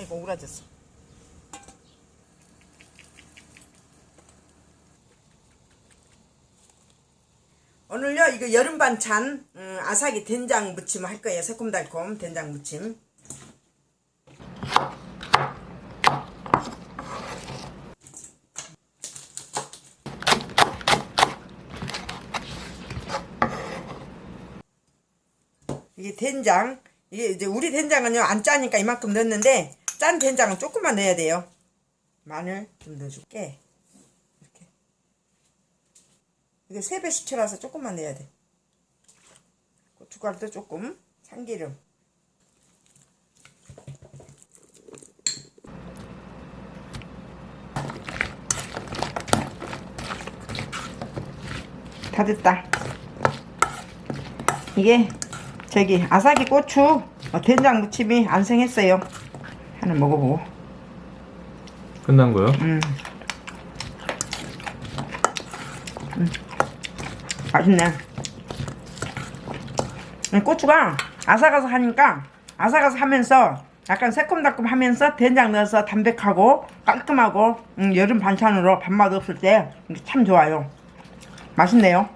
이거 오그라졌어. 오늘요 이거 여름 반찬 음, 아삭이 된장 무침 할 거예요. 새콤달콤 된장 무침. 이게 된장 이게 이제 우리 된장은요 안 짜니까 이만큼 넣었는데 짠 된장은 조금만 넣어야 돼요. 마늘 좀 넣어줄게. 이렇게. 이게 세배 수치라서 조금만 넣어야 돼. 고춧가루도 조금. 참기름. 다 됐다. 이게 저기 아삭이 고추 어, 된장 무침이 안생했어요 하나 먹어보고 끝난 거요? 음. 음. 맛있네 이 고추가 아삭아삭하니까 아삭아삭하면서 약간 새콤달콤하면서 된장 넣어서 담백하고 깔끔하고 음, 여름 반찬으로 밥맛 없을 때 참 좋아요 맛있네요